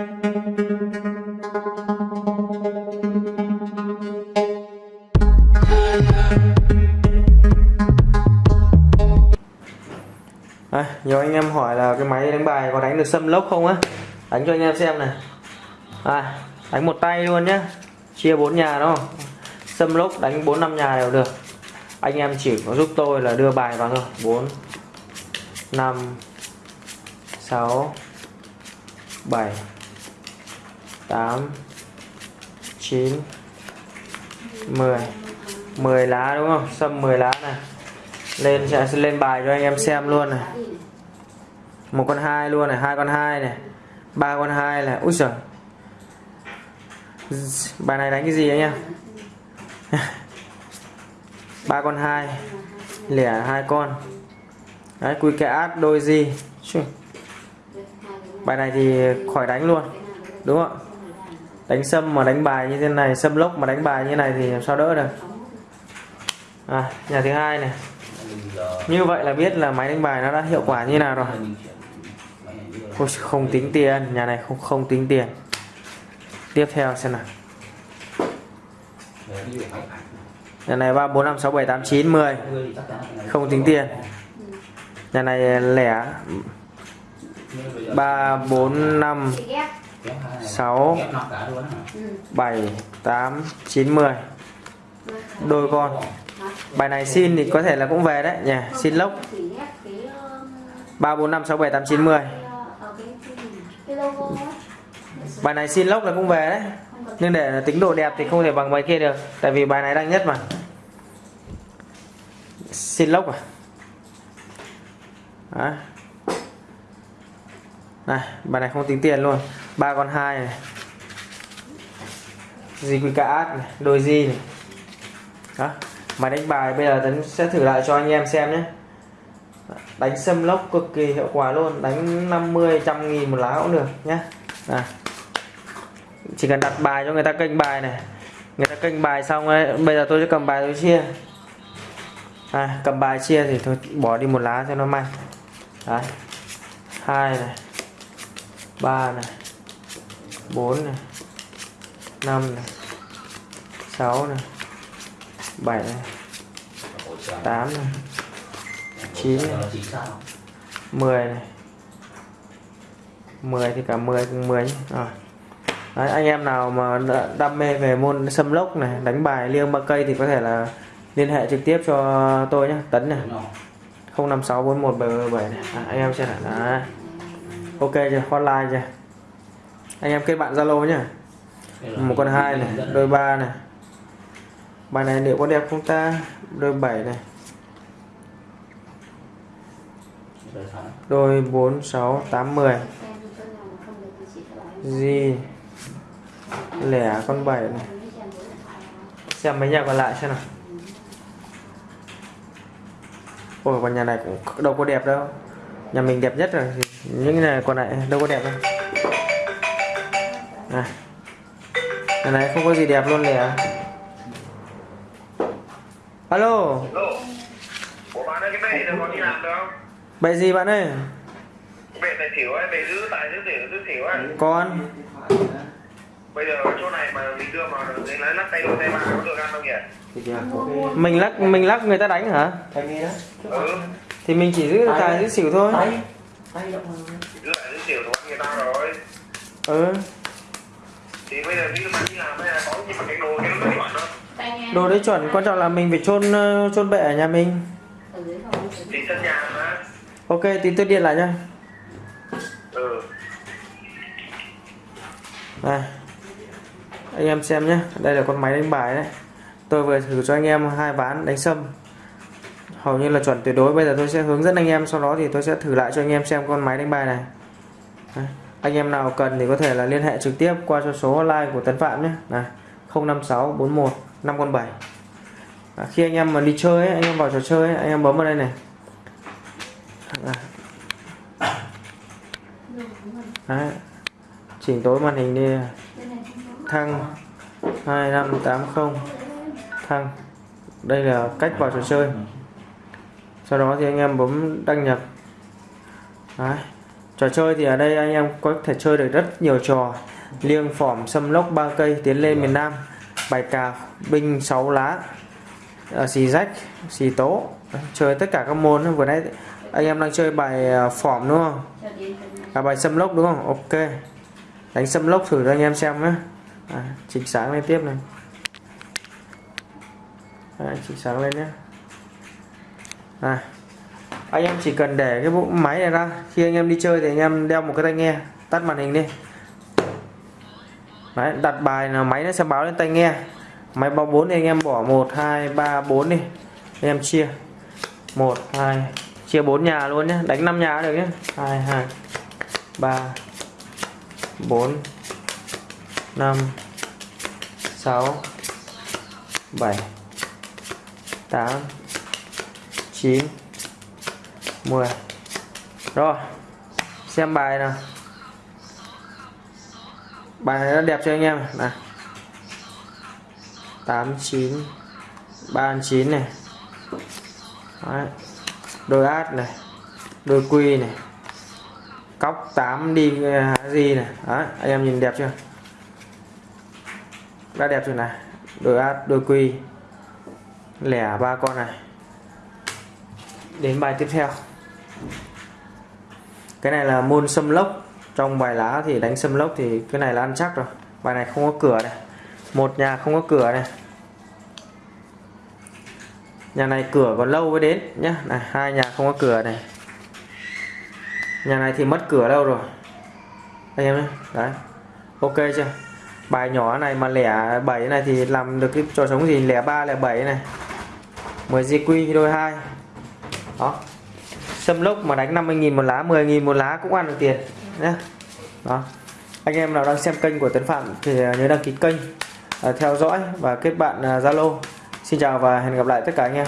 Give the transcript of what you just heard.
À, nhiều anh em hỏi là cái máy đánh bài có đánh được xâm lốc không á? Đánh cho anh em xem này. À, đánh một tay luôn nhá. Chia bốn nhà đúng không? Xâm lốc đánh bốn năm nhà đều được. Anh em chỉ có giúp tôi là đưa bài vào thôi. 4 5 6 7 8 9 10 10 lá đúng không? Xâm 10 lá này. Lên sẽ lên bài cho anh em xem luôn này. Một con hai luôn này, hai con hai này, ba con hai này. Úi giời. Bài này đánh cái gì anh em ba con hai, lẻ hai con. Đấy quy kẻ át đôi gì bài này thì khỏi đánh luôn, đúng không ạ? Đánh sâm mà đánh bài như thế này sâm lốc mà đánh bài như này thì sao đỡ được? À, nhà thứ hai này. Như vậy là biết là máy đánh bài nó đã hiệu quả như nào rồi. Ôi, không tính tiền nhà này không không tính tiền. Tiếp theo xem nào. Nhà này ba bốn năm sáu bảy tám chín mười. Không tính tiền. Nhà này lẻ ba bốn năm sáu, bảy, tám, chín, mười. Đôi con. Bài này xin thì có thể là cũng về đấy nhỉ. Xin lốc. Ba, bốn, năm, sáu, bảy, tám, chín, mười. Bài này xin lốc là cũng về đấy. Nhưng để tính độ đẹp thì không thể bằng bài kia được. Tại vì bài này đang nhất mà. Xin lốc à? Đấy này bài này không tính tiền luôn. Ba con hai này. Gì quý cả át này đôi gì này. Đó máy đánh bài bây giờ tấn sẽ thử lại cho anh em xem nhé. Đánh xâm lốc cực kỳ hiệu quả luôn đánh 50 trăm nghìn một lá cũng được nhé. À. chỉ cần đặt bài cho người ta kênh bài này. Người ta kênh bài xong ấy bây giờ tôi sẽ cầm bài tôi chia. À, cầm bài chia thì tôi bỏ đi một lá cho nó may đấy hai này. 3 này 4 này 5 này 6 này 7 này 8 này 9 này 10 này 10 thì cả 10 cùng 10 nhé. Rồi. Đấy, anh em nào mà đam mê về môn xâm lốc này đánh bài liêng ba cây thì có thể là liên hệ trực tiếp cho tôi nhé tấn này 05641777 này à, anh em xem lại là ok chưa? Hotline chưa? Anh em kết bạn zalo nhé một con hai này đôi ba này. Bài này liệu có đẹp không ta? Đôi 7 này. Đôi 4 6 8 10 gì? Lẻ con 7 này. Xem mấy nhà còn lại xem nào. Ôi còn nhà này cũng đâu có đẹp đâu. Nhà mình đẹp nhất rồi những này còn lại đâu có đẹp đâu. À. nhà này không có gì đẹp luôn lẻ alo. Ủa bạn ơi cái bệ này có đi làm được không? bậy gì bạn ơi? Bệ tài xỉu ấy, bệ giữ tài giữ xỉu giữ xỉu ấy. Con Bây giờ chỗ này mà mình đưa vào lấy lấy lắc tay đôi tay ba có được ăn không nhỉ? mình lắc mình lắc người ta đánh hả? Ừ, thì mình chỉ giữ tài giữ xỉu thôi giữ lại giữ xỉu của người ta rồi. Ừ. Thì bây giờ như bạn đi làm hay là có nhưng mà cái đồ cái nó chuẩn không? đồ đấy chuẩn quan trọng là mình phải chôn ờ, chôn bệ ở nhà mình. Thì sân nhà mà. Ok tí tôi điện lại nha. Ừ. Này anh em xem nhé đây là con máy đánh bài đấy. Tôi vừa thử cho anh em hai ván đánh sâm hầu như là chuẩn tuyệt đối. Bây giờ tôi sẽ hướng dẫn anh em sau đó thì tôi sẽ thử lại cho anh em xem con máy đánh bài này. Đấy. anh em nào cần thì có thể là liên hệ trực tiếp qua cho số hotline của Tấn Phạm nhé. Này 056 41 5 con 7 à, khi anh em mà đi chơi ấy, anh em vào trò chơi ấy, anh em bấm vào đây này. À. Đấy. chỉnh tối màn hình đi. Thăng 2580 thăng. Đây là cách vào trò chơi sau đó thì anh em bấm đăng nhập. Đấy. trò chơi thì ở đây anh em có thể chơi được rất nhiều trò. Liêng phỏm xâm lốc ba cây tiến lên miền Nam bài cào binh 6 lá à, xì rách xì tố. Chơi tất cả các môn. Vừa nãy anh em đang chơi bài à, phỏm đúng không? À, bài xâm lốc đúng không? Ok. Đánh xâm lốc thử cho anh em xem nhé. À, chỉnh sáng lên tiếp này. À, chỉnh sáng lên nhé à, anh em chỉ cần để cái bộ máy này ra. Khi anh em đi chơi thì anh em đeo một cái tai nghe tắt màn hình đi. Đấy, đặt bài là máy nó sẽ báo lên tai nghe. Máy báo 4 thì anh em bỏ 1 2 3 4 đi. Anh em chia. 1 2 chia 4 nhà luôn nhé đánh 5 nhà được nhé 2 2 3 4 5 6 7 8 9 10 rồi, xem bài nào. Bài này nó đẹp cho anh em. Này. 89 39 này. Đấy. đôi át này. Đôi quy này. Cóc 8 đi há gì này. Đấy. anh em nhìn đẹp chưa? Đã đẹp rồi này? Đôi át, đôi quy. Lẻ ba con này đến bài tiếp theo. Cái này là môn xâm lốc. Trong bài lá thì đánh xâm lốc thì cái này là ăn chắc rồi. Bài này không có cửa này. Một nhà không có cửa này. Nhà này cửa còn lâu mới đến nhá. Này, hai nhà không có cửa này. Nhà này thì mất cửa lâu rồi. Anh em nhé đấy. Ok chưa? Bài nhỏ này mà lẻ 7 này thì làm được cái trò sống gì? Lẻ 3 lẻ 7 này. 10 GQ đôi hai đó. Sâm lốc mà đánh 50.000 một lá 10.000 một lá cũng ăn được tiền nhé đó. Anh em nào đang xem kênh của Tấn Phạm thì à, nhớ đăng ký kênh à, theo dõi và kết bạn à, Zalo. Xin chào và hẹn gặp lại tất cả anh em.